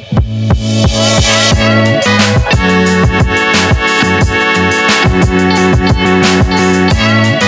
We'll be right back.